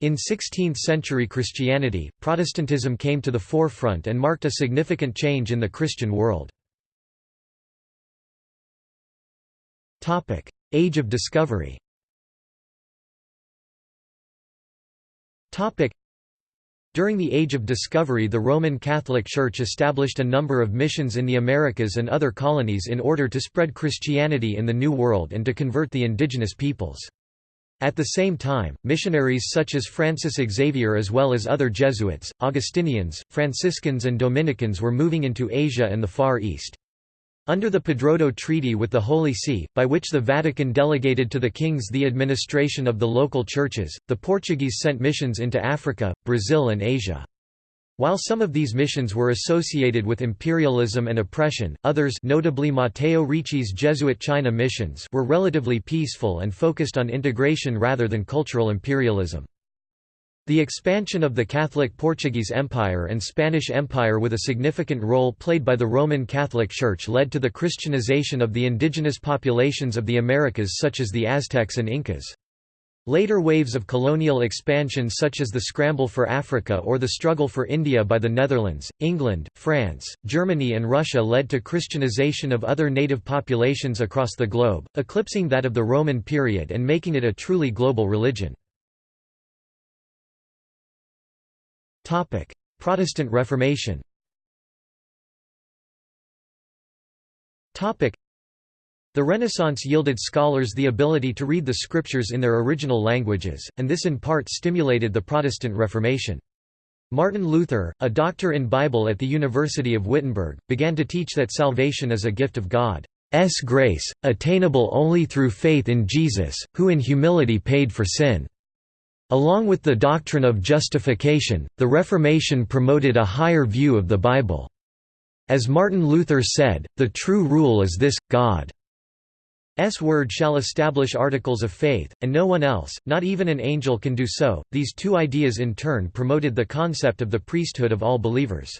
In 16th-century Christianity, Protestantism came to the forefront and marked a significant change in the Christian world. Age of discovery during the Age of Discovery the Roman Catholic Church established a number of missions in the Americas and other colonies in order to spread Christianity in the New World and to convert the indigenous peoples. At the same time, missionaries such as Francis Xavier as well as other Jesuits, Augustinians, Franciscans and Dominicans were moving into Asia and the Far East. Under the Padroado Treaty with the Holy See, by which the Vatican delegated to the kings the administration of the local churches, the Portuguese sent missions into Africa, Brazil and Asia. While some of these missions were associated with imperialism and oppression, others notably Matteo Ricci's Jesuit China missions were relatively peaceful and focused on integration rather than cultural imperialism. The expansion of the Catholic Portuguese Empire and Spanish Empire with a significant role played by the Roman Catholic Church led to the Christianization of the indigenous populations of the Americas such as the Aztecs and Incas. Later waves of colonial expansion such as the scramble for Africa or the struggle for India by the Netherlands, England, France, Germany and Russia led to Christianization of other native populations across the globe, eclipsing that of the Roman period and making it a truly global religion. Protestant Reformation the Renaissance yielded scholars the ability to read the scriptures in their original languages, and this in part stimulated the Protestant Reformation. Martin Luther, a doctor in Bible at the University of Wittenberg, began to teach that salvation is a gift of God's grace, attainable only through faith in Jesus, who in humility paid for sin. Along with the doctrine of justification, the Reformation promoted a higher view of the Bible. As Martin Luther said, the true rule is this, God S word shall establish articles of faith, and no one else, not even an angel can do so. These two ideas in turn promoted the concept of the priesthood of all believers.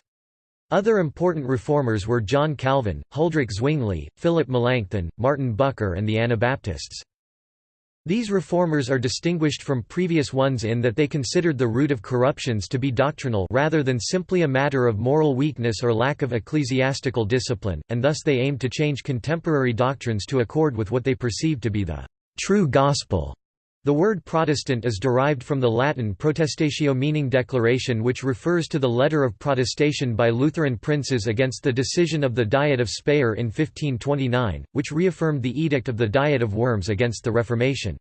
Other important reformers were John Calvin, Huldrych Zwingli, Philip Melanchthon, Martin Bucer and the Anabaptists. These reformers are distinguished from previous ones in that they considered the root of corruptions to be doctrinal rather than simply a matter of moral weakness or lack of ecclesiastical discipline, and thus they aimed to change contemporary doctrines to accord with what they perceived to be the true gospel. The word Protestant is derived from the Latin protestatio meaning declaration which refers to the letter of protestation by Lutheran princes against the decision of the Diet of Speyer in 1529, which reaffirmed the Edict of the Diet of Worms against the Reformation.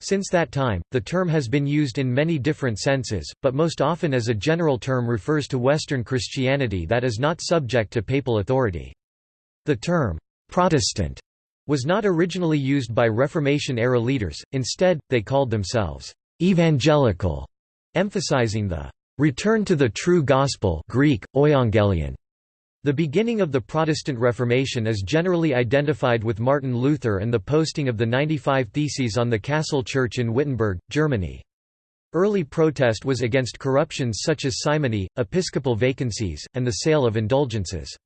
Since that time, the term has been used in many different senses, but most often as a general term refers to Western Christianity that is not subject to papal authority. The term, "'Protestant' was not originally used by Reformation-era leaders, instead, they called themselves, "'evangelical'", emphasizing the "'return to the true gospel Greek, euangelion'". The beginning of the Protestant Reformation is generally identified with Martin Luther and the posting of the 95 Theses on the Castle Church in Wittenberg, Germany. Early protest was against corruptions such as simony, episcopal vacancies, and the sale of indulgences.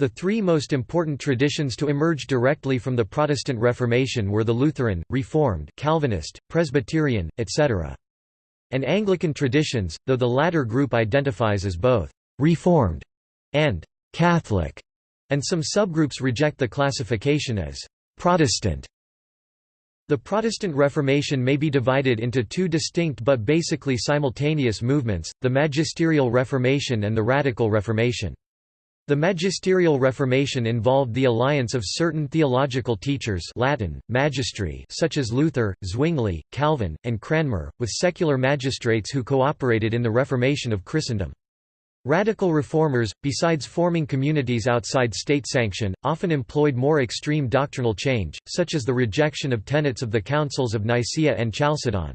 The three most important traditions to emerge directly from the Protestant Reformation were the Lutheran, Reformed, Calvinist, Presbyterian, etc. And Anglican traditions, though the latter group identifies as both «Reformed» and Catholic, and some subgroups reject the classification as Protestant. The Protestant Reformation may be divided into two distinct but basically simultaneous movements, the Magisterial Reformation and the Radical Reformation. The Magisterial Reformation involved the alliance of certain theological teachers Latin, magistri such as Luther, Zwingli, Calvin, and Cranmer, with secular magistrates who cooperated in the Reformation of Christendom. Radical reformers, besides forming communities outside state sanction, often employed more extreme doctrinal change, such as the rejection of tenets of the councils of Nicaea and Chalcedon.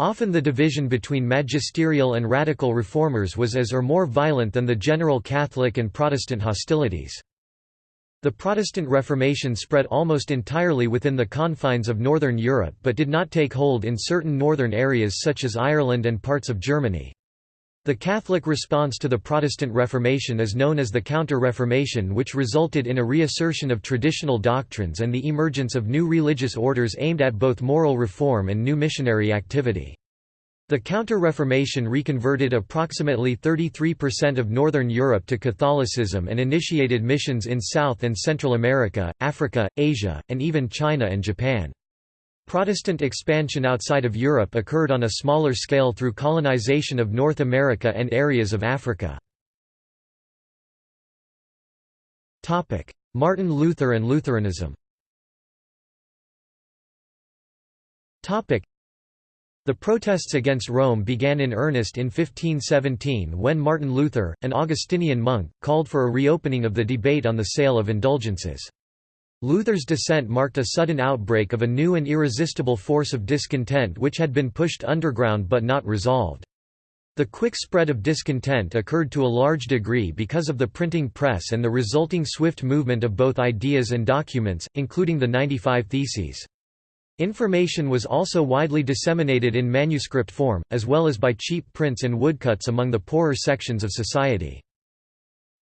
Often the division between magisterial and radical reformers was as or more violent than the general Catholic and Protestant hostilities. The Protestant Reformation spread almost entirely within the confines of Northern Europe but did not take hold in certain northern areas such as Ireland and parts of Germany. The Catholic response to the Protestant Reformation is known as the Counter-Reformation which resulted in a reassertion of traditional doctrines and the emergence of new religious orders aimed at both moral reform and new missionary activity. The Counter-Reformation reconverted approximately 33% of Northern Europe to Catholicism and initiated missions in South and Central America, Africa, Asia, and even China and Japan. Protestant expansion outside of Europe occurred on a smaller scale through colonization of North America and areas of Africa. Martin Luther and Lutheranism the protests against Rome began in earnest in 1517 when Martin Luther, an Augustinian monk, called for a reopening of the debate on the sale of indulgences. Luther's dissent marked a sudden outbreak of a new and irresistible force of discontent which had been pushed underground but not resolved. The quick spread of discontent occurred to a large degree because of the printing press and the resulting swift movement of both ideas and documents, including the 95 Theses. Information was also widely disseminated in manuscript form, as well as by cheap prints and woodcuts among the poorer sections of society.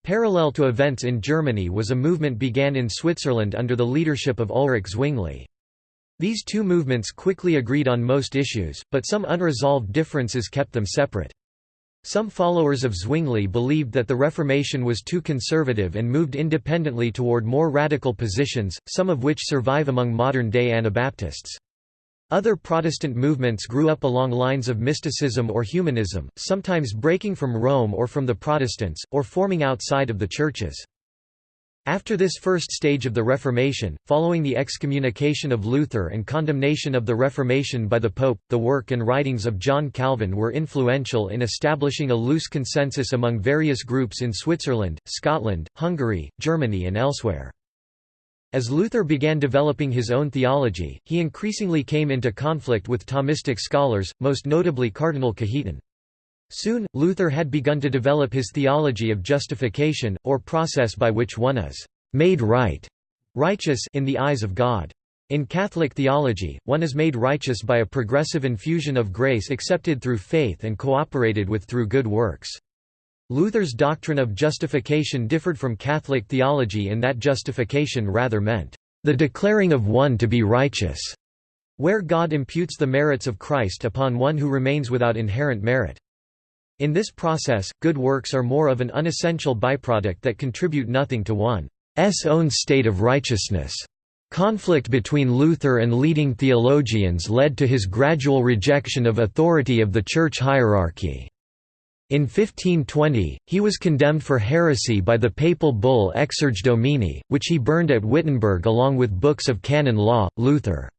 Parallel to events in Germany was a movement began in Switzerland under the leadership of Ulrich Zwingli. These two movements quickly agreed on most issues, but some unresolved differences kept them separate. Some followers of Zwingli believed that the Reformation was too conservative and moved independently toward more radical positions, some of which survive among modern-day Anabaptists. Other Protestant movements grew up along lines of mysticism or humanism, sometimes breaking from Rome or from the Protestants, or forming outside of the churches. After this first stage of the Reformation, following the excommunication of Luther and condemnation of the Reformation by the Pope, the work and writings of John Calvin were influential in establishing a loose consensus among various groups in Switzerland, Scotland, Hungary, Germany and elsewhere. As Luther began developing his own theology, he increasingly came into conflict with Thomistic scholars, most notably Cardinal Cajetan. Soon, Luther had begun to develop his theology of justification, or process by which one is «made right» righteous in the eyes of God. In Catholic theology, one is made righteous by a progressive infusion of grace accepted through faith and cooperated with through good works. Luther's doctrine of justification differed from Catholic theology in that justification rather meant, "...the declaring of one to be righteous", where God imputes the merits of Christ upon one who remains without inherent merit. In this process, good works are more of an unessential byproduct that contribute nothing to one's own state of righteousness. Conflict between Luther and leading theologians led to his gradual rejection of authority of the church hierarchy. In 1520, he was condemned for heresy by the papal bull Exsurge Domine, which he burned at Wittenberg along with books of canon law. Luther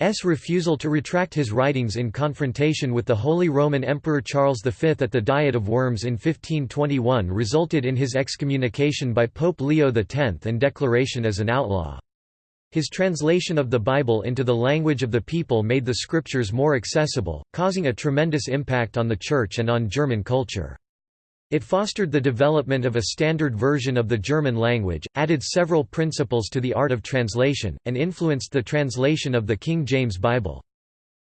S. refusal to retract his writings in confrontation with the Holy Roman Emperor Charles V at the Diet of Worms in 1521 resulted in his excommunication by Pope Leo X and declaration as an outlaw. His translation of the Bible into the language of the people made the scriptures more accessible, causing a tremendous impact on the Church and on German culture. It fostered the development of a standard version of the German language, added several principles to the art of translation, and influenced the translation of the King James Bible.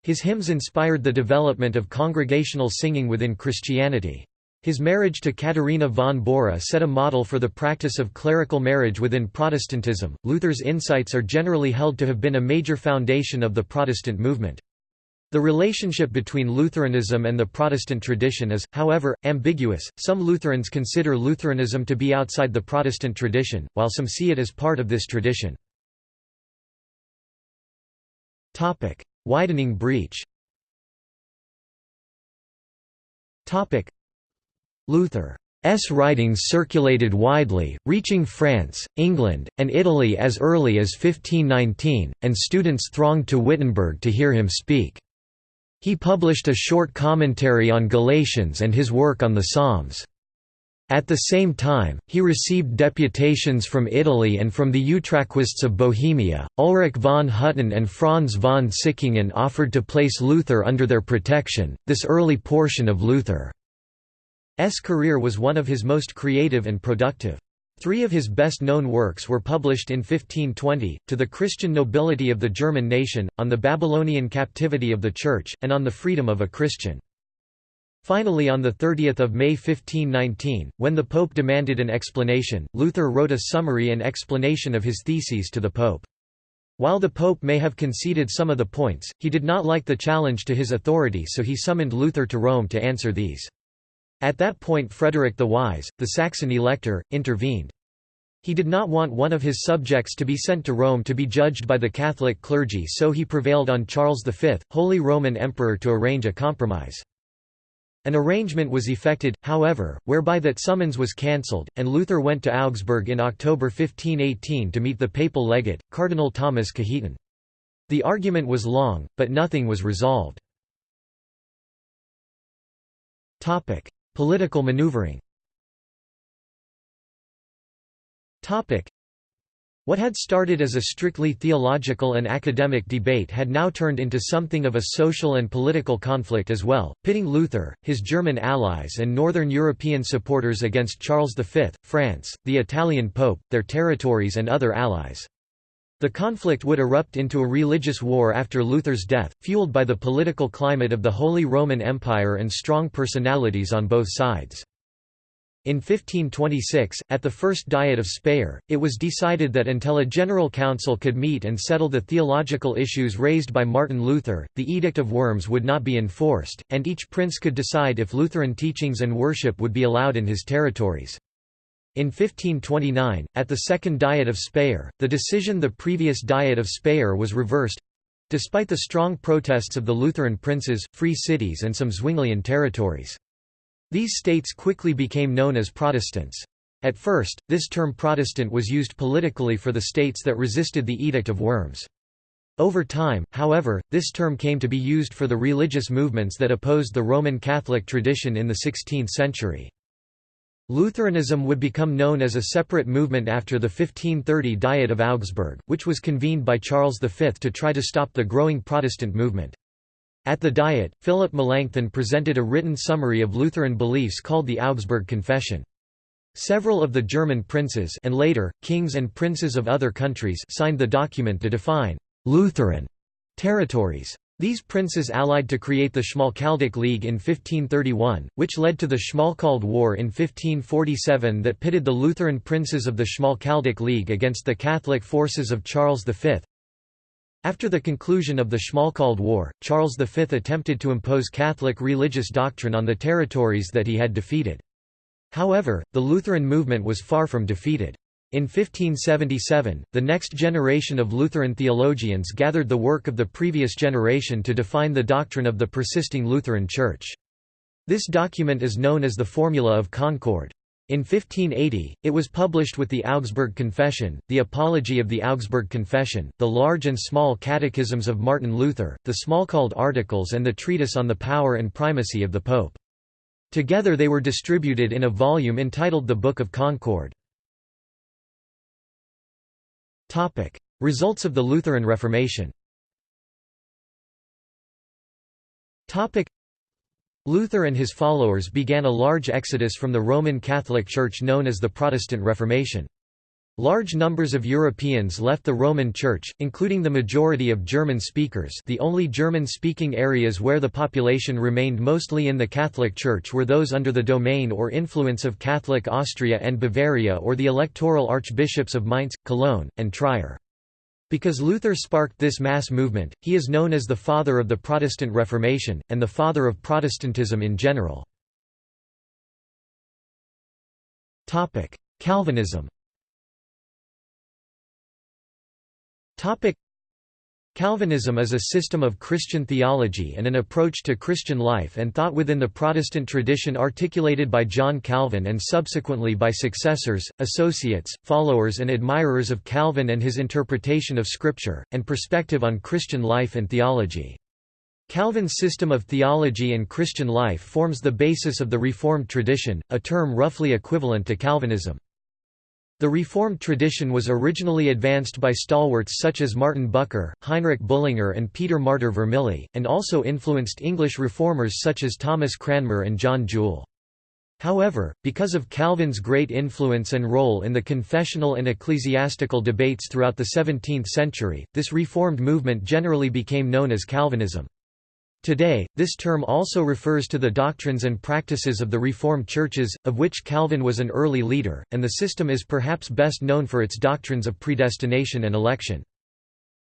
His hymns inspired the development of congregational singing within Christianity. His marriage to Katharina von Bora set a model for the practice of clerical marriage within Protestantism. Luther's insights are generally held to have been a major foundation of the Protestant movement. The relationship between Lutheranism and the Protestant tradition is, however, ambiguous. Some Lutherans consider Lutheranism to be outside the Protestant tradition, while some see it as part of this tradition. Topic: Widening breach. Topic: Luther's writings circulated widely, reaching France, England, and Italy as early as 1519, and students thronged to Wittenberg to hear him speak. He published a short commentary on Galatians and his work on the Psalms. At the same time, he received deputations from Italy and from the Utraquists of Bohemia. Ulrich von Hutten and Franz von Sickingen offered to place Luther under their protection. This early portion of Luther's career was one of his most creative and productive. Three of his best-known works were published in 1520, To the Christian Nobility of the German Nation, on the Babylonian Captivity of the Church, and on the Freedom of a Christian. Finally on 30 May 1519, when the Pope demanded an explanation, Luther wrote a summary and explanation of his theses to the Pope. While the Pope may have conceded some of the points, he did not like the challenge to his authority so he summoned Luther to Rome to answer these. At that point Frederick the Wise, the Saxon elector, intervened. He did not want one of his subjects to be sent to Rome to be judged by the Catholic clergy so he prevailed on Charles V, Holy Roman Emperor to arrange a compromise. An arrangement was effected, however, whereby that summons was cancelled, and Luther went to Augsburg in October 1518 to meet the papal legate, Cardinal Thomas Cajetan. The argument was long, but nothing was resolved. Political maneuvering what had started as a strictly theological and academic debate had now turned into something of a social and political conflict as well, pitting Luther, his German allies and Northern European supporters against Charles V, France, the Italian Pope, their territories and other allies. The conflict would erupt into a religious war after Luther's death, fueled by the political climate of the Holy Roman Empire and strong personalities on both sides. In 1526, at the First Diet of Speyer, it was decided that until a general council could meet and settle the theological issues raised by Martin Luther, the Edict of Worms would not be enforced, and each prince could decide if Lutheran teachings and worship would be allowed in his territories. In 1529, at the Second Diet of Speyer, the decision the previous Diet of Speyer was reversed despite the strong protests of the Lutheran princes, free cities and some Zwinglian territories. These states quickly became known as Protestants. At first, this term Protestant was used politically for the states that resisted the Edict of Worms. Over time, however, this term came to be used for the religious movements that opposed the Roman Catholic tradition in the 16th century. Lutheranism would become known as a separate movement after the 1530 Diet of Augsburg, which was convened by Charles V to try to stop the growing Protestant movement. At the Diet, Philip Melanchthon presented a written summary of Lutheran beliefs called the Augsburg Confession. Several of the German princes and later, kings and princes of other countries signed the document to define «Lutheran» territories. These princes allied to create the Schmalkaldic League in 1531, which led to the Schmalkald War in 1547 that pitted the Lutheran princes of the Schmalkaldic League against the Catholic forces of Charles V. After the conclusion of the Schmalkald War, Charles V attempted to impose Catholic religious doctrine on the territories that he had defeated. However, the Lutheran movement was far from defeated. In 1577, the next generation of Lutheran theologians gathered the work of the previous generation to define the doctrine of the persisting Lutheran Church. This document is known as the Formula of Concord. In 1580, it was published with the Augsburg Confession, the Apology of the Augsburg Confession, the large and small catechisms of Martin Luther, the Schmalkald Articles and the treatise on the power and primacy of the Pope. Together they were distributed in a volume entitled the Book of Concord. Results of the Lutheran Reformation. Luther and his followers began a large exodus from the Roman Catholic Church known as the Protestant Reformation. Large numbers of Europeans left the Roman Church, including the majority of German speakers the only German-speaking areas where the population remained mostly in the Catholic Church were those under the domain or influence of Catholic Austria and Bavaria or the electoral archbishops of Mainz, Cologne, and Trier. Because Luther sparked this mass movement, he is known as the father of the Protestant Reformation, and the father of Protestantism in general. Calvinism Calvinism is a system of Christian theology and an approach to Christian life and thought within the Protestant tradition articulated by John Calvin and subsequently by successors, associates, followers and admirers of Calvin and his interpretation of Scripture, and perspective on Christian life and theology. Calvin's system of theology and Christian life forms the basis of the Reformed tradition, a term roughly equivalent to Calvinism. The Reformed tradition was originally advanced by stalwarts such as Martin Bucer, Heinrich Bullinger and Peter Martyr Vermigli, and also influenced English reformers such as Thomas Cranmer and John Jewel. However, because of Calvin's great influence and role in the confessional and ecclesiastical debates throughout the 17th century, this Reformed movement generally became known as Calvinism. Today, this term also refers to the doctrines and practices of the Reformed churches, of which Calvin was an early leader, and the system is perhaps best known for its doctrines of predestination and election.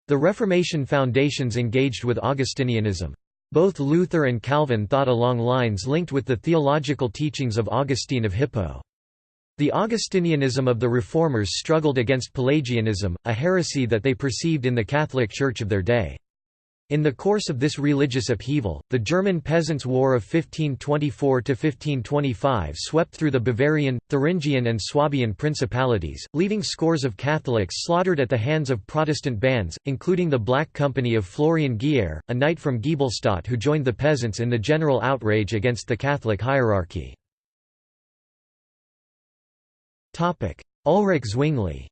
The Reformation foundations engaged with Augustinianism. Both Luther and Calvin thought along lines linked with the theological teachings of Augustine of Hippo. The Augustinianism of the Reformers struggled against Pelagianism, a heresy that they perceived in the Catholic Church of their day. In the course of this religious upheaval, the German Peasants' War of 1524–1525 swept through the Bavarian, Thuringian and Swabian principalities, leaving scores of Catholics slaughtered at the hands of Protestant bands, including the Black Company of Florian Geyer, a knight from Giebelstadt who joined the peasants in the general outrage against the Catholic hierarchy. Ulrich Zwingli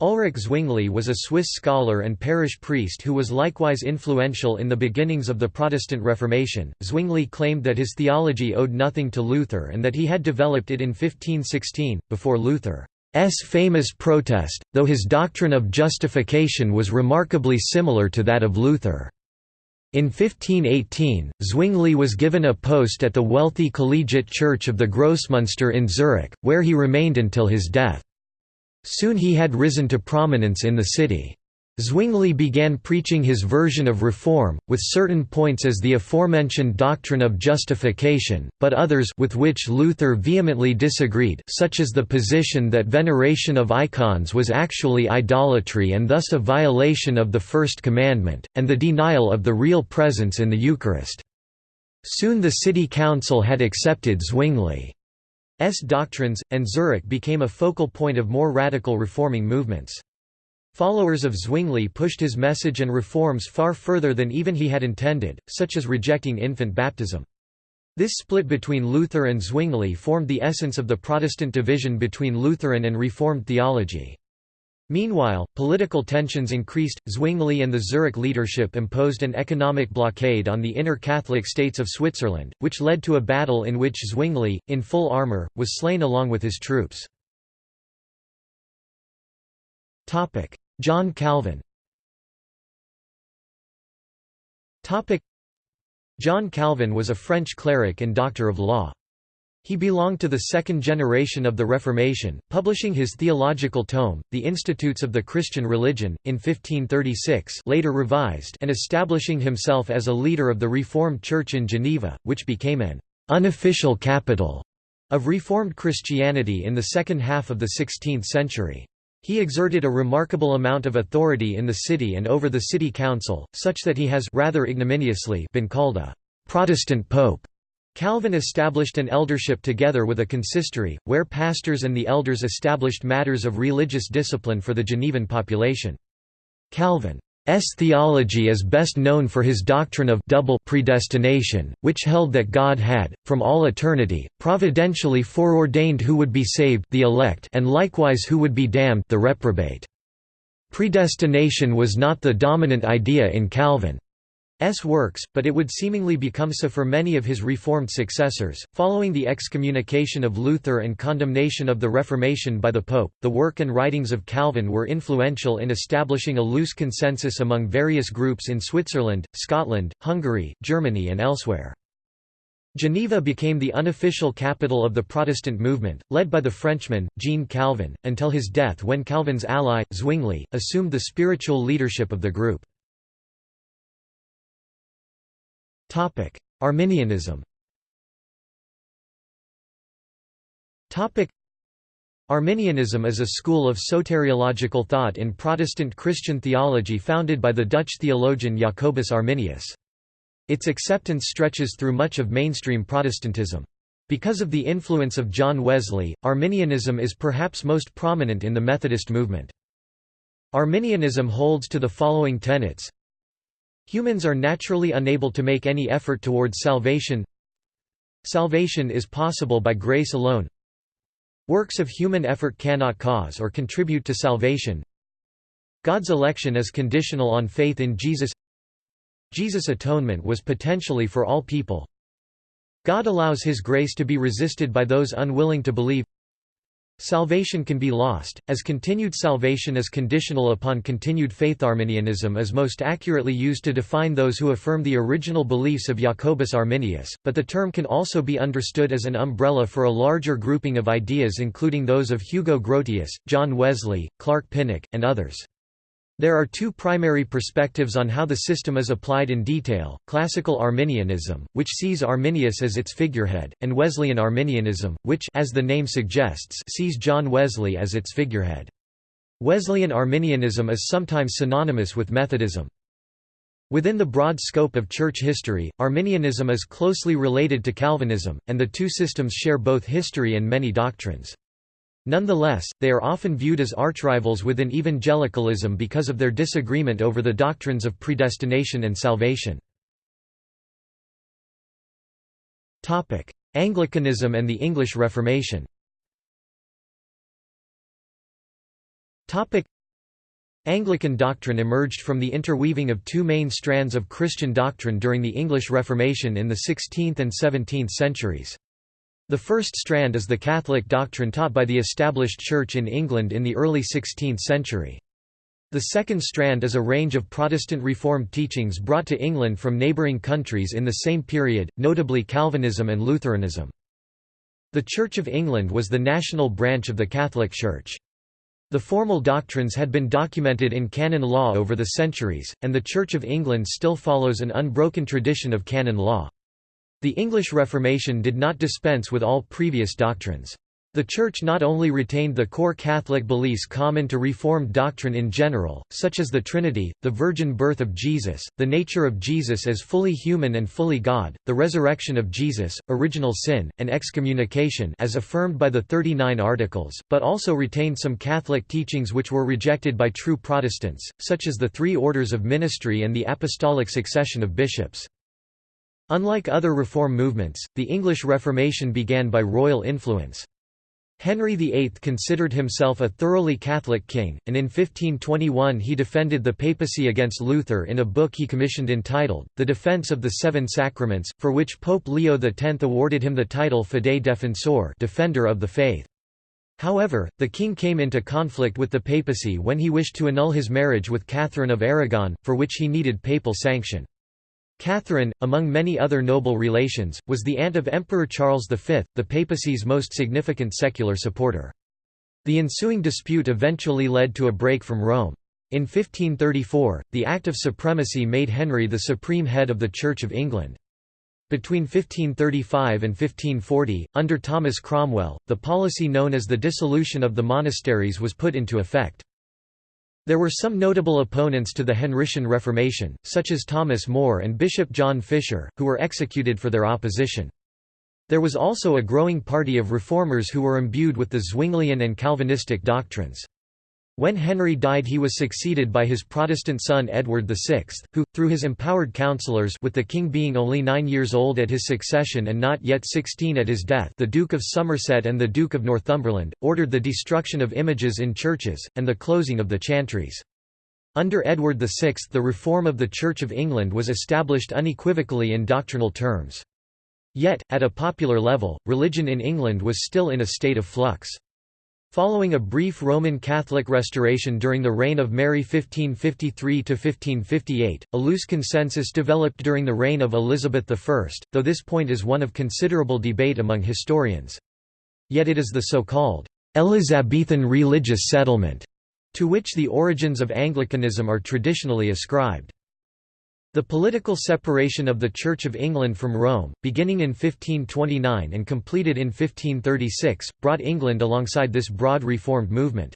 Ulrich Zwingli was a Swiss scholar and parish priest who was likewise influential in the beginnings of the Protestant Reformation. Zwingli claimed that his theology owed nothing to Luther and that he had developed it in 1516, before Luther's famous protest, though his doctrine of justification was remarkably similar to that of Luther. In 1518, Zwingli was given a post at the wealthy collegiate church of the Grossmünster in Zurich, where he remained until his death. Soon he had risen to prominence in the city. Zwingli began preaching his version of reform, with certain points as the aforementioned doctrine of justification, but others with which Luther vehemently disagreed such as the position that veneration of icons was actually idolatry and thus a violation of the First Commandment, and the denial of the real presence in the Eucharist. Soon the city council had accepted Zwingli. S doctrines, and Zurich became a focal point of more radical reforming movements. Followers of Zwingli pushed his message and reforms far further than even he had intended, such as rejecting infant baptism. This split between Luther and Zwingli formed the essence of the Protestant division between Lutheran and Reformed theology. Meanwhile, political tensions increased. Zwingli and the Zurich leadership imposed an economic blockade on the inner Catholic states of Switzerland, which led to a battle in which Zwingli, in full armour, was slain along with his troops. Topic: John Calvin Topic: John Calvin was a French cleric and doctor of law. He belonged to the second generation of the Reformation, publishing his theological tome, The Institutes of the Christian Religion, in 1536 later revised and establishing himself as a leader of the Reformed Church in Geneva, which became an «unofficial capital» of Reformed Christianity in the second half of the 16th century. He exerted a remarkable amount of authority in the city and over the city council, such that he has rather ignominiously been called a «Protestant Pope». Calvin established an eldership together with a consistory, where pastors and the elders established matters of religious discipline for the Genevan population. Calvin's theology is best known for his doctrine of double predestination, which held that God had, from all eternity, providentially foreordained who would be saved the elect and likewise who would be damned the reprobate. Predestination was not the dominant idea in Calvin. S works, but it would seemingly become so for many of his Reformed successors. Following the excommunication of Luther and condemnation of the Reformation by the Pope, the work and writings of Calvin were influential in establishing a loose consensus among various groups in Switzerland, Scotland, Hungary, Germany, and elsewhere. Geneva became the unofficial capital of the Protestant movement, led by the Frenchman, Jean Calvin, until his death when Calvin's ally, Zwingli, assumed the spiritual leadership of the group. Topic: Arminianism. Topic: Arminianism is a school of soteriological thought in Protestant Christian theology founded by the Dutch theologian Jacobus Arminius. Its acceptance stretches through much of mainstream Protestantism. Because of the influence of John Wesley, Arminianism is perhaps most prominent in the Methodist movement. Arminianism holds to the following tenets Humans are naturally unable to make any effort towards salvation. Salvation is possible by grace alone. Works of human effort cannot cause or contribute to salvation. God's election is conditional on faith in Jesus. Jesus' atonement was potentially for all people. God allows his grace to be resisted by those unwilling to believe Salvation can be lost, as continued salvation is conditional upon continued faith. Arminianism is most accurately used to define those who affirm the original beliefs of Jacobus Arminius, but the term can also be understood as an umbrella for a larger grouping of ideas including those of Hugo Grotius, John Wesley, Clark Pinnock, and others. There are two primary perspectives on how the system is applied in detail, classical Arminianism, which sees Arminius as its figurehead, and Wesleyan Arminianism, which as the name suggests sees John Wesley as its figurehead. Wesleyan Arminianism is sometimes synonymous with Methodism. Within the broad scope of church history, Arminianism is closely related to Calvinism, and the two systems share both history and many doctrines. Nonetheless, they are often viewed as archrivals within evangelicalism because of their disagreement over the doctrines of predestination and salvation. Anglicanism and the English Reformation Anglican doctrine emerged from the interweaving of two main strands of Christian doctrine during the English Reformation in the 16th and 17th centuries. The first strand is the Catholic doctrine taught by the established Church in England in the early 16th century. The second strand is a range of Protestant Reformed teachings brought to England from neighbouring countries in the same period, notably Calvinism and Lutheranism. The Church of England was the national branch of the Catholic Church. The formal doctrines had been documented in canon law over the centuries, and the Church of England still follows an unbroken tradition of canon law. The English Reformation did not dispense with all previous doctrines. The Church not only retained the core Catholic beliefs common to Reformed doctrine in general, such as the Trinity, the virgin birth of Jesus, the nature of Jesus as fully human and fully God, the resurrection of Jesus, original sin, and excommunication as affirmed by the 39 Articles, but also retained some Catholic teachings which were rejected by true Protestants, such as the three orders of ministry and the apostolic succession of bishops. Unlike other reform movements, the English Reformation began by royal influence. Henry VIII considered himself a thoroughly Catholic king, and in 1521 he defended the papacy against Luther in a book he commissioned entitled, The Defense of the Seven Sacraments, for which Pope Leo X awarded him the title Fidei Defensor Defender of the Faith. However, the king came into conflict with the papacy when he wished to annul his marriage with Catherine of Aragon, for which he needed papal sanction. Catherine, among many other noble relations, was the aunt of Emperor Charles V, the papacy's most significant secular supporter. The ensuing dispute eventually led to a break from Rome. In 1534, the Act of Supremacy made Henry the supreme head of the Church of England. Between 1535 and 1540, under Thomas Cromwell, the policy known as the dissolution of the monasteries was put into effect. There were some notable opponents to the Henrician Reformation, such as Thomas More and Bishop John Fisher, who were executed for their opposition. There was also a growing party of reformers who were imbued with the Zwinglian and Calvinistic doctrines. When Henry died he was succeeded by his Protestant son Edward VI, who, through his empowered councillors with the king being only nine years old at his succession and not yet sixteen at his death the Duke of Somerset and the Duke of Northumberland, ordered the destruction of images in churches, and the closing of the chantries. Under Edward VI the reform of the Church of England was established unequivocally in doctrinal terms. Yet, at a popular level, religion in England was still in a state of flux. Following a brief Roman Catholic restoration during the reign of Mary 1553–1558, a loose consensus developed during the reign of Elizabeth I, though this point is one of considerable debate among historians. Yet it is the so-called Elizabethan religious settlement to which the origins of Anglicanism are traditionally ascribed. The political separation of the Church of England from Rome, beginning in 1529 and completed in 1536, brought England alongside this broad reformed movement.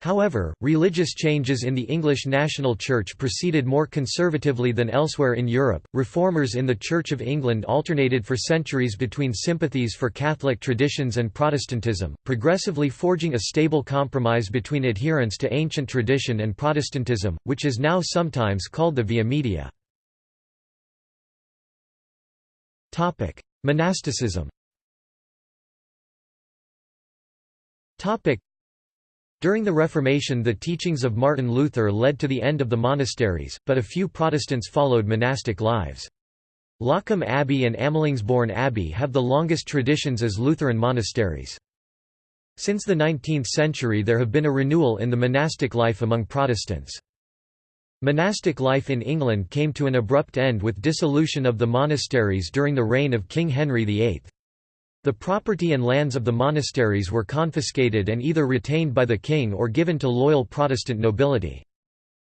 However, religious changes in the English national church proceeded more conservatively than elsewhere in Europe. Reformers in the Church of England alternated for centuries between sympathies for Catholic traditions and Protestantism, progressively forging a stable compromise between adherence to ancient tradition and Protestantism, which is now sometimes called the Via Media. Topic: Monasticism. Topic: During the Reformation the teachings of Martin Luther led to the end of the monasteries, but a few Protestants followed monastic lives. Loccum Abbey and Amelungsborn Abbey have the longest traditions as Lutheran monasteries. Since the 19th century there have been a renewal in the monastic life among Protestants. Monastic life in England came to an abrupt end with dissolution of the monasteries during the reign of King Henry VIII. The property and lands of the monasteries were confiscated and either retained by the king or given to loyal Protestant nobility.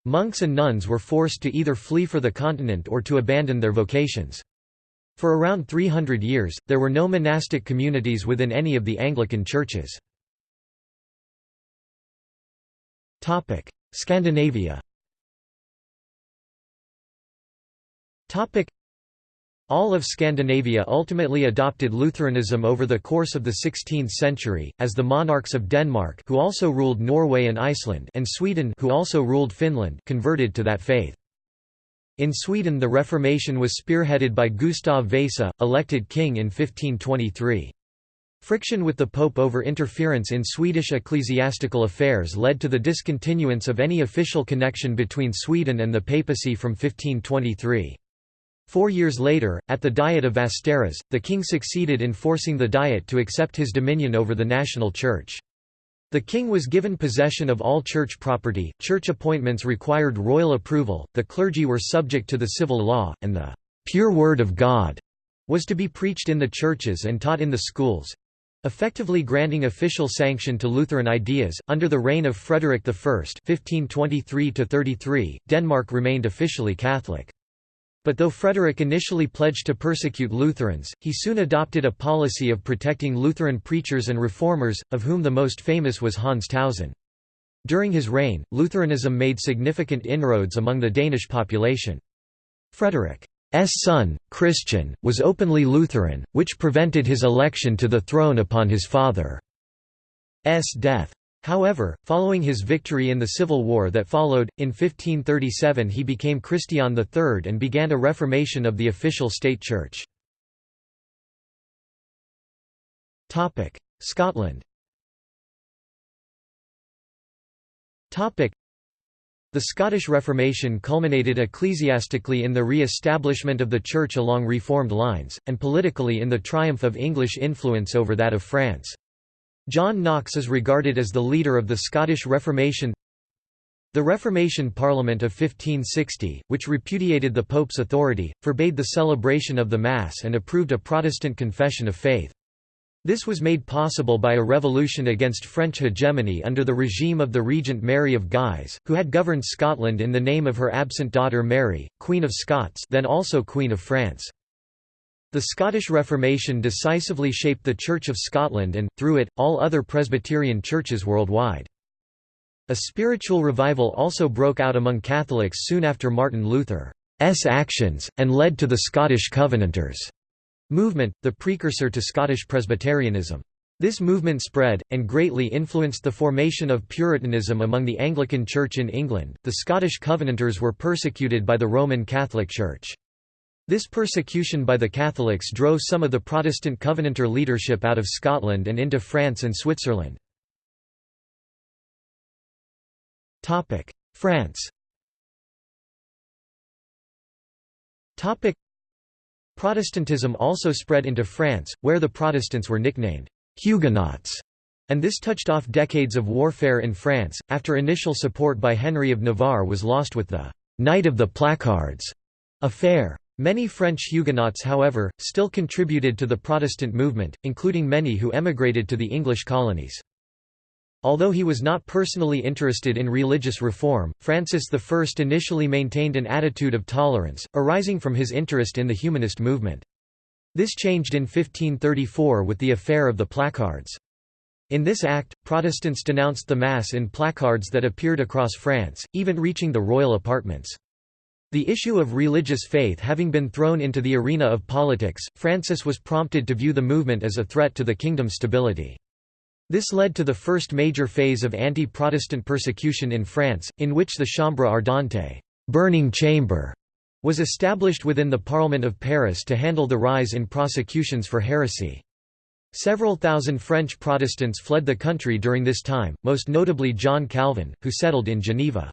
Monks and nuns were forced to either flee for the continent or to abandon their vocations. For around 300 years, there were no monastic communities within any of the Anglican churches. Scandinavia all of Scandinavia ultimately adopted Lutheranism over the course of the 16th century, as the monarchs of Denmark who also ruled Norway and Iceland and Sweden who also ruled Finland converted to that faith. In Sweden the Reformation was spearheaded by Gustav Vasa, elected king in 1523. Friction with the Pope over interference in Swedish ecclesiastical affairs led to the discontinuance of any official connection between Sweden and the papacy from 1523. Four years later, at the Diet of Västerås, the king succeeded in forcing the Diet to accept his dominion over the national church. The king was given possession of all church property, church appointments required royal approval, the clergy were subject to the civil law, and the «pure word of God» was to be preached in the churches and taught in the schools effectively granting official sanction to Lutheran ideas. Under the reign of Frederick I (1523–33), Denmark remained officially Catholic. But though Frederick initially pledged to persecute Lutherans, he soon adopted a policy of protecting Lutheran preachers and reformers, of whom the most famous was Hans Tausen. During his reign, Lutheranism made significant inroads among the Danish population. Frederick S son, Christian, was openly Lutheran, which prevented his election to the throne upon his father's death. However, following his victory in the civil war that followed, in 1537 he became Christian III and began a reformation of the official state church. Scotland the Scottish Reformation culminated ecclesiastically in the re-establishment of the Church along Reformed lines, and politically in the triumph of English influence over that of France. John Knox is regarded as the leader of the Scottish Reformation The Reformation Parliament of 1560, which repudiated the Pope's authority, forbade the celebration of the Mass and approved a Protestant confession of faith. This was made possible by a revolution against French hegemony under the regime of the regent Mary of Guise, who had governed Scotland in the name of her absent daughter Mary, Queen of Scots then also Queen of France. The Scottish Reformation decisively shaped the Church of Scotland and, through it, all other Presbyterian churches worldwide. A spiritual revival also broke out among Catholics soon after Martin Luther's actions, and led to the Scottish Covenanters' movement, the precursor to Scottish Presbyterianism. This movement spread, and greatly influenced the formation of Puritanism among the Anglican Church in England. The Scottish Covenanters were persecuted by the Roman Catholic Church. This persecution by the Catholics drove some of the Protestant Covenanter leadership out of Scotland and into France and Switzerland. France Protestantism also spread into France, where the Protestants were nicknamed Huguenots, and this touched off decades of warfare in France, after initial support by Henry of Navarre was lost with the «Night of the Placards» affair. Many French Huguenots however, still contributed to the Protestant movement, including many who emigrated to the English colonies. Although he was not personally interested in religious reform, Francis I initially maintained an attitude of tolerance, arising from his interest in the humanist movement. This changed in 1534 with the affair of the placards. In this act, Protestants denounced the Mass in placards that appeared across France, even reaching the royal apartments. The issue of religious faith having been thrown into the arena of politics, Francis was prompted to view the movement as a threat to the kingdom's stability. This led to the first major phase of anti-Protestant persecution in France, in which the Chambre ardente burning chamber", was established within the Parliament of Paris to handle the rise in prosecutions for heresy. Several thousand French Protestants fled the country during this time, most notably John Calvin, who settled in Geneva.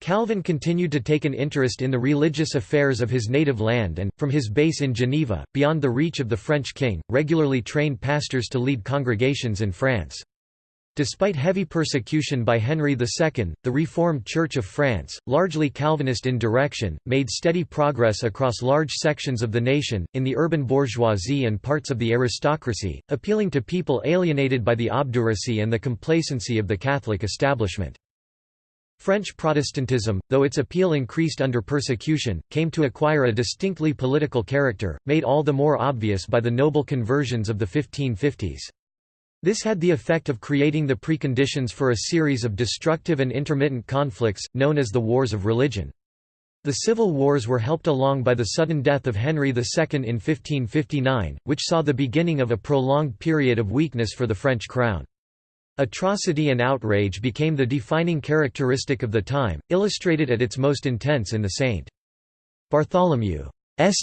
Calvin continued to take an interest in the religious affairs of his native land and, from his base in Geneva, beyond the reach of the French king, regularly trained pastors to lead congregations in France. Despite heavy persecution by Henry II, the Reformed Church of France, largely Calvinist in direction, made steady progress across large sections of the nation, in the urban bourgeoisie and parts of the aristocracy, appealing to people alienated by the obduracy and the complacency of the Catholic establishment. French Protestantism, though its appeal increased under persecution, came to acquire a distinctly political character, made all the more obvious by the noble conversions of the 1550s. This had the effect of creating the preconditions for a series of destructive and intermittent conflicts, known as the Wars of Religion. The civil wars were helped along by the sudden death of Henry II in 1559, which saw the beginning of a prolonged period of weakness for the French crown. Atrocity and outrage became the defining characteristic of the time, illustrated at its most intense in the St. Bartholomew's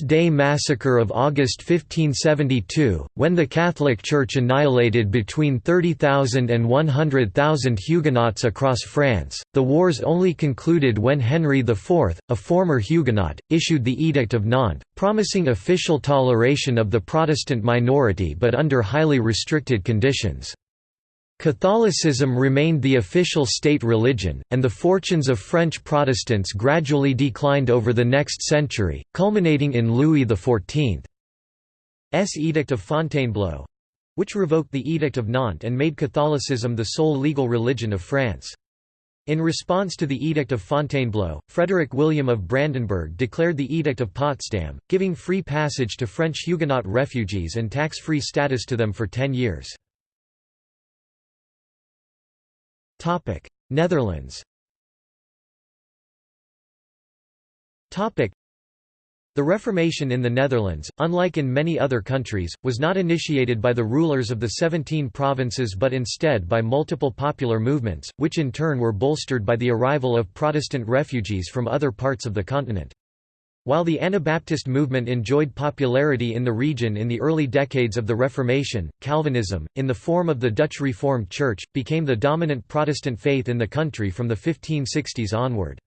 Day massacre of August 1572, when the Catholic Church annihilated between 30,000 and 100,000 Huguenots across France. The wars only concluded when Henry IV, a former Huguenot, issued the Edict of Nantes, promising official toleration of the Protestant minority but under highly restricted conditions. Catholicism remained the official state religion, and the fortunes of French Protestants gradually declined over the next century, culminating in Louis XIV's Edict of Fontainebleau—which revoked the Edict of Nantes and made Catholicism the sole legal religion of France. In response to the Edict of Fontainebleau, Frederick William of Brandenburg declared the Edict of Potsdam, giving free passage to French Huguenot refugees and tax-free status to them for ten years. Topic: Netherlands. Topic: The Reformation in the Netherlands, unlike in many other countries, was not initiated by the rulers of the 17 provinces but instead by multiple popular movements, which in turn were bolstered by the arrival of Protestant refugees from other parts of the continent. While the Anabaptist movement enjoyed popularity in the region in the early decades of the Reformation, Calvinism, in the form of the Dutch Reformed Church, became the dominant Protestant faith in the country from the 1560s onward.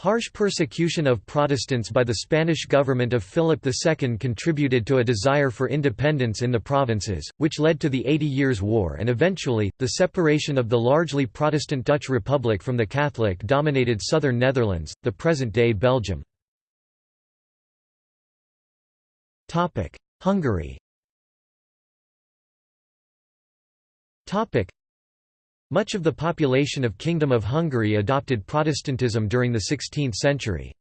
Harsh persecution of Protestants by the Spanish government of Philip II contributed to a desire for independence in the provinces, which led to the Eighty Years' War and eventually, the separation of the largely Protestant Dutch Republic from the Catholic-dominated southern Netherlands, the present-day Belgium. Hungary Much of the population of Kingdom of Hungary adopted Protestantism during the 16th century.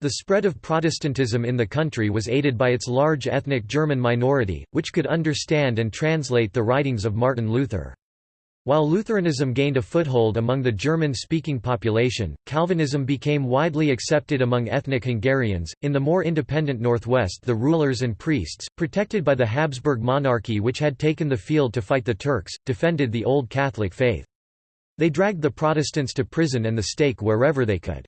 The spread of Protestantism in the country was aided by its large ethnic German minority, which could understand and translate the writings of Martin Luther. While Lutheranism gained a foothold among the German-speaking population, Calvinism became widely accepted among ethnic Hungarians. In the more independent northwest, the rulers and priests, protected by the Habsburg monarchy which had taken the field to fight the Turks, defended the old Catholic faith. They dragged the Protestants to prison and the stake wherever they could.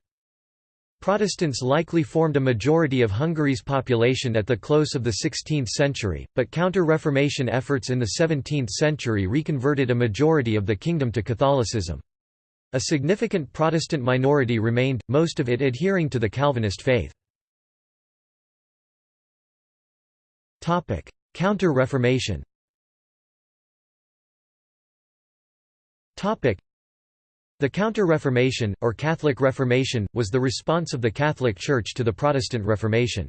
Protestants likely formed a majority of Hungary's population at the close of the 16th century, but counter-Reformation efforts in the 17th century reconverted a majority of the kingdom to Catholicism. A significant Protestant minority remained, most of it adhering to the Calvinist faith. Counter-Reformation the Counter-Reformation, or Catholic Reformation, was the response of the Catholic Church to the Protestant Reformation.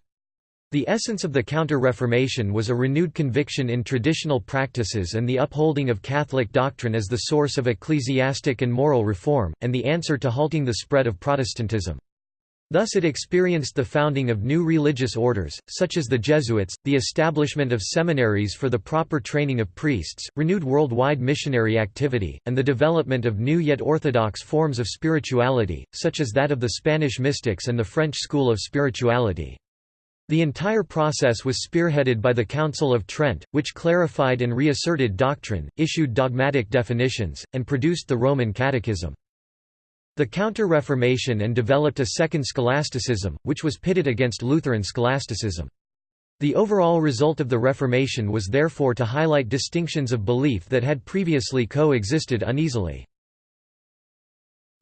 The essence of the Counter-Reformation was a renewed conviction in traditional practices and the upholding of Catholic doctrine as the source of ecclesiastic and moral reform, and the answer to halting the spread of Protestantism. Thus it experienced the founding of new religious orders, such as the Jesuits, the establishment of seminaries for the proper training of priests, renewed worldwide missionary activity, and the development of new yet orthodox forms of spirituality, such as that of the Spanish mystics and the French school of spirituality. The entire process was spearheaded by the Council of Trent, which clarified and reasserted doctrine, issued dogmatic definitions, and produced the Roman Catechism. The Counter-Reformation and developed a second scholasticism, which was pitted against Lutheran scholasticism. The overall result of the Reformation was therefore to highlight distinctions of belief that had previously co-existed uneasily.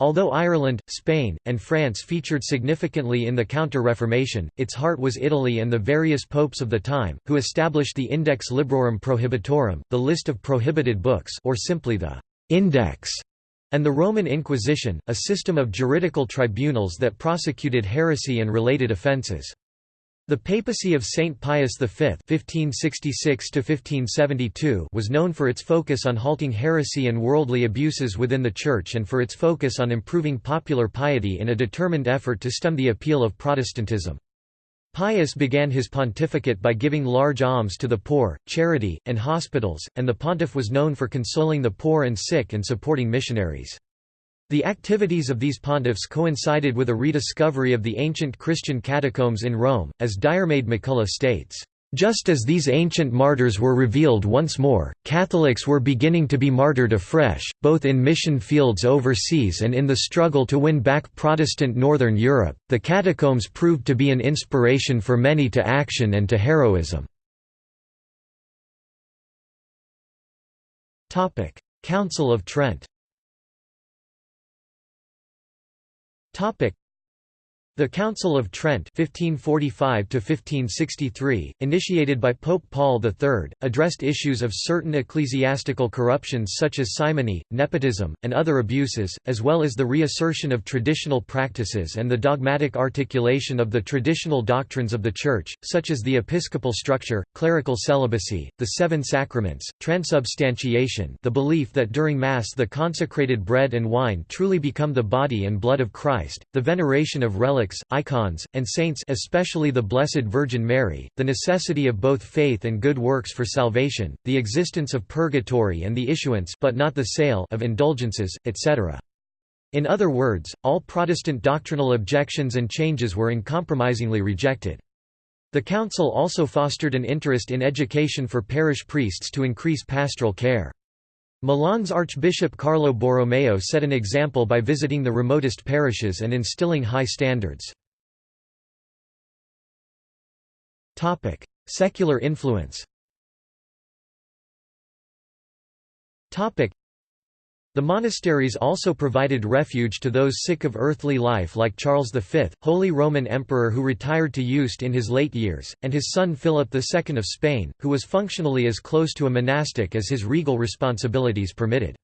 Although Ireland, Spain, and France featured significantly in the Counter-Reformation, its heart was Italy and the various popes of the time, who established the Index Librorum Prohibitorum, the list of prohibited books or simply the «index», and the Roman Inquisition, a system of juridical tribunals that prosecuted heresy and related offences. The papacy of Saint Pius V (1566–1572) was known for its focus on halting heresy and worldly abuses within the Church, and for its focus on improving popular piety in a determined effort to stem the appeal of Protestantism. Pius began his pontificate by giving large alms to the poor, charity, and hospitals, and the pontiff was known for consoling the poor and sick and supporting missionaries. The activities of these pontiffs coincided with a rediscovery of the ancient Christian catacombs in Rome, as Diarmaid MacCulloch states, "...just as these ancient martyrs were revealed once more, Catholics were beginning to be martyred afresh, both in mission fields overseas and in the struggle to win back Protestant Northern Europe. The catacombs proved to be an inspiration for many to action and to heroism." Topic: Council of Trent the Council of Trent 1545 initiated by Pope Paul III, addressed issues of certain ecclesiastical corruptions such as simony, nepotism, and other abuses, as well as the reassertion of traditional practices and the dogmatic articulation of the traditional doctrines of the Church, such as the episcopal structure, clerical celibacy, the seven sacraments, transubstantiation the belief that during Mass the consecrated bread and wine truly become the body and blood of Christ, the veneration of relics relics, icons, and saints especially the Blessed Virgin Mary, the necessity of both faith and good works for salvation, the existence of purgatory and the issuance but not the sale of indulgences, etc. In other words, all Protestant doctrinal objections and changes were uncompromisingly rejected. The Council also fostered an interest in education for parish priests to increase pastoral care. Milan's Archbishop Carlo Borromeo set an example by visiting the remotest parishes and instilling high standards. Secular influence the monasteries also provided refuge to those sick of earthly life like Charles V, Holy Roman Emperor who retired to Yuste in his late years, and his son Philip II of Spain, who was functionally as close to a monastic as his regal responsibilities permitted.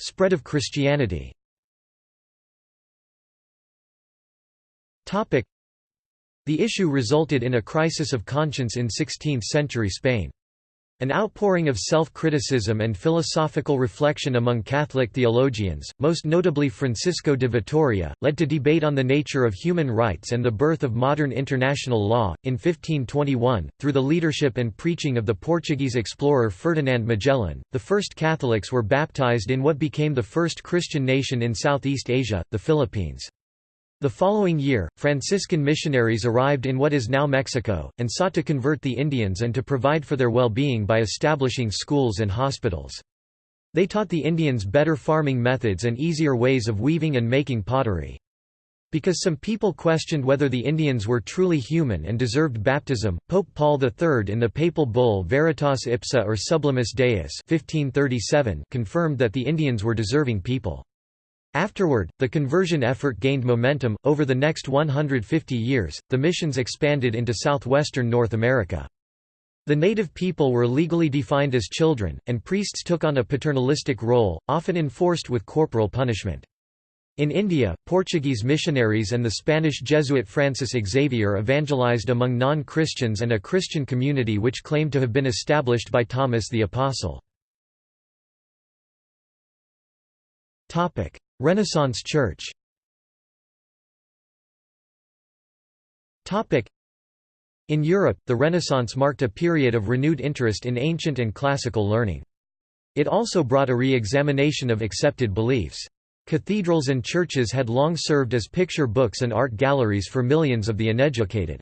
Spread of Christianity The issue resulted in a crisis of conscience in 16th-century Spain. An outpouring of self-criticism and philosophical reflection among Catholic theologians, most notably Francisco de Vitoria, led to debate on the nature of human rights and the birth of modern international law. In 1521, through the leadership and preaching of the Portuguese explorer Ferdinand Magellan, the first Catholics were baptized in what became the first Christian nation in Southeast Asia, the Philippines. The following year, Franciscan missionaries arrived in what is now Mexico, and sought to convert the Indians and to provide for their well-being by establishing schools and hospitals. They taught the Indians better farming methods and easier ways of weaving and making pottery. Because some people questioned whether the Indians were truly human and deserved baptism, Pope Paul III in the papal bull Veritas Ipsa or Sublimis Deus 1537 confirmed that the Indians were deserving people. Afterward, the conversion effort gained momentum. Over the next 150 years, the missions expanded into southwestern North America. The native people were legally defined as children, and priests took on a paternalistic role, often enforced with corporal punishment. In India, Portuguese missionaries and the Spanish Jesuit Francis Xavier evangelized among non-Christians and a Christian community which claimed to have been established by Thomas the Apostle. Renaissance Church In Europe, the Renaissance marked a period of renewed interest in ancient and classical learning. It also brought a re-examination of accepted beliefs. Cathedrals and churches had long served as picture books and art galleries for millions of the uneducated.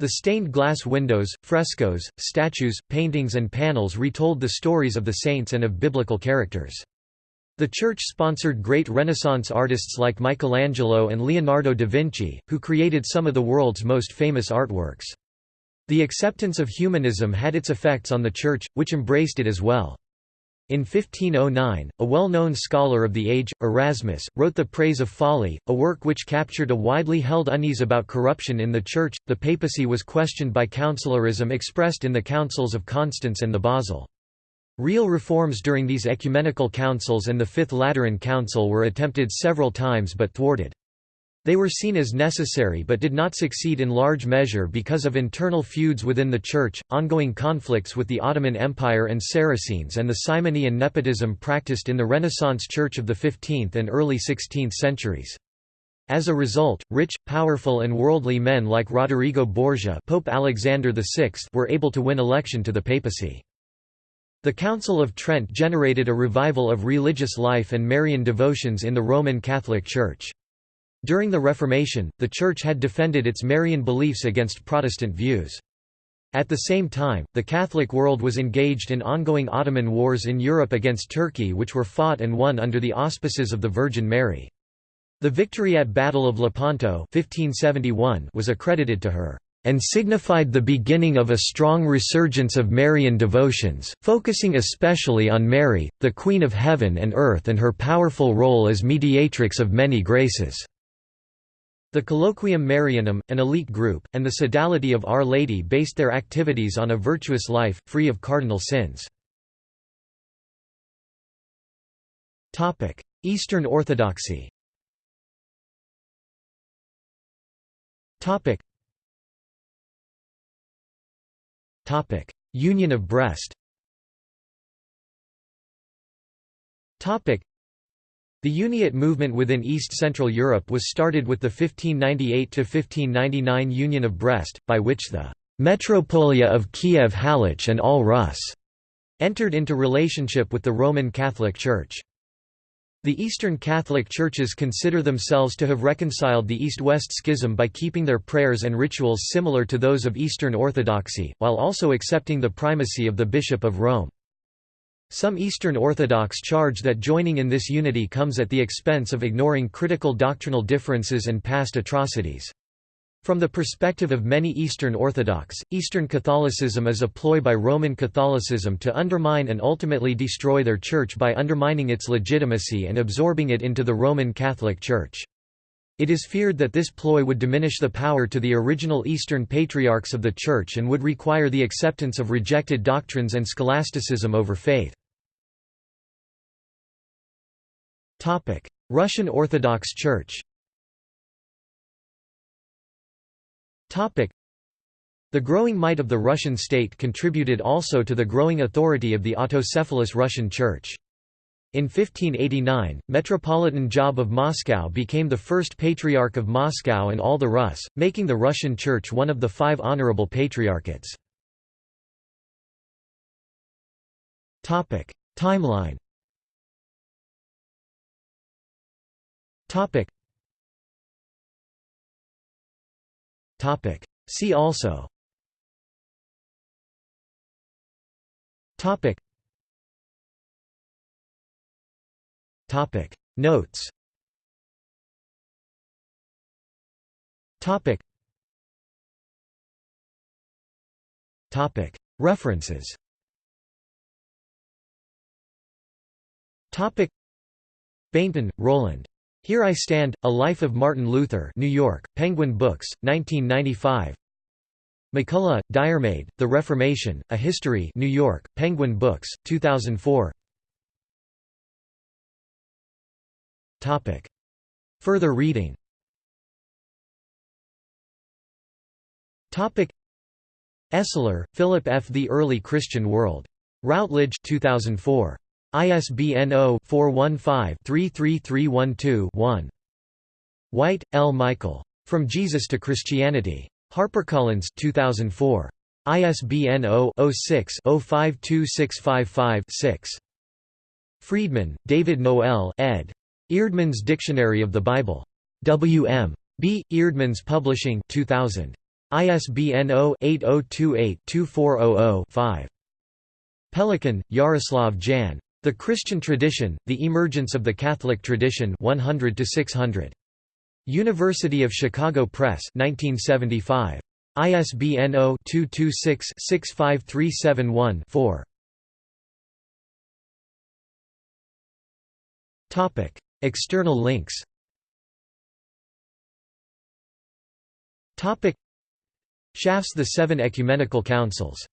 The stained glass windows, frescoes, statues, paintings and panels retold the stories of the saints and of biblical characters. The church sponsored great Renaissance artists like Michelangelo and Leonardo da Vinci, who created some of the world's most famous artworks. The acceptance of humanism had its effects on the church, which embraced it as well. In 1509, a well-known scholar of the age, Erasmus, wrote The Praise of Folly, a work which captured a widely held unease about corruption in the Church. The papacy was questioned by conciliarism expressed in the Councils of Constance and the Basel. Real reforms during these ecumenical councils and the Fifth Lateran Council were attempted several times but thwarted. They were seen as necessary but did not succeed in large measure because of internal feuds within the Church, ongoing conflicts with the Ottoman Empire and Saracens and the simony and nepotism practiced in the Renaissance Church of the 15th and early 16th centuries. As a result, rich, powerful and worldly men like Roderigo Borgia Pope Alexander VI were able to win election to the papacy. The Council of Trent generated a revival of religious life and Marian devotions in the Roman Catholic Church. During the Reformation, the Church had defended its Marian beliefs against Protestant views. At the same time, the Catholic world was engaged in ongoing Ottoman wars in Europe against Turkey which were fought and won under the auspices of the Virgin Mary. The victory at Battle of Lepanto 1571 was accredited to her and signified the beginning of a strong resurgence of Marian devotions, focusing especially on Mary, the Queen of Heaven and Earth and her powerful role as mediatrix of many graces. The Colloquium Marianum, an elite group, and the Sodality of Our Lady based their activities on a virtuous life, free of cardinal sins. Eastern Orthodoxy Union of Brest the Uniate movement within East-Central Europe was started with the 1598–1599 Union of Brest, by which the «Metropolia of Kiev-Halych and all Rus» entered into relationship with the Roman Catholic Church. The Eastern Catholic Churches consider themselves to have reconciled the East-West schism by keeping their prayers and rituals similar to those of Eastern Orthodoxy, while also accepting the primacy of the Bishop of Rome. Some Eastern Orthodox charge that joining in this unity comes at the expense of ignoring critical doctrinal differences and past atrocities. From the perspective of many Eastern Orthodox, Eastern Catholicism is a ploy by Roman Catholicism to undermine and ultimately destroy their church by undermining its legitimacy and absorbing it into the Roman Catholic Church. It is feared that this ploy would diminish the power to the original Eastern Patriarchs of the Church and would require the acceptance of rejected doctrines and scholasticism over faith. Russian Orthodox Church the growing might of the Russian state contributed also to the growing authority of the autocephalous Russian Church. In 1589, Metropolitan Job of Moscow became the first Patriarch of Moscow and all the Rus, making the Russian Church one of the five honorable patriarchates. Timeline See also. Topic. Notes. Topic. Topic. References. Topic. Bainton, Roland. Here I Stand, A Life of Martin Luther New York, Penguin Books, 1995 MacCulloch, Diarmaid, The Reformation, A History New York, Penguin Books, 2004 Topic. Further reading Topic. Esler, Philip F. The Early Christian World. Routledge 2004. ISBN 0-415-33312-1. White, L. Michael. From Jesus to Christianity. HarperCollins 2004. ISBN 0-06-052655-6. Freedman, David Noel ed. Eerdmans Dictionary of the Bible. W. M. B. Eerdmans Publishing 2000. ISBN 0-8028-2400-5. Pelikan, Jaroslav Jan. The Christian Tradition, The Emergence of the Catholic Tradition 100 to 600. University of Chicago Press 1975. ISBN 0-226-65371-4. Topic: External links Topic: Schaff's The Seven Ecumenical Councils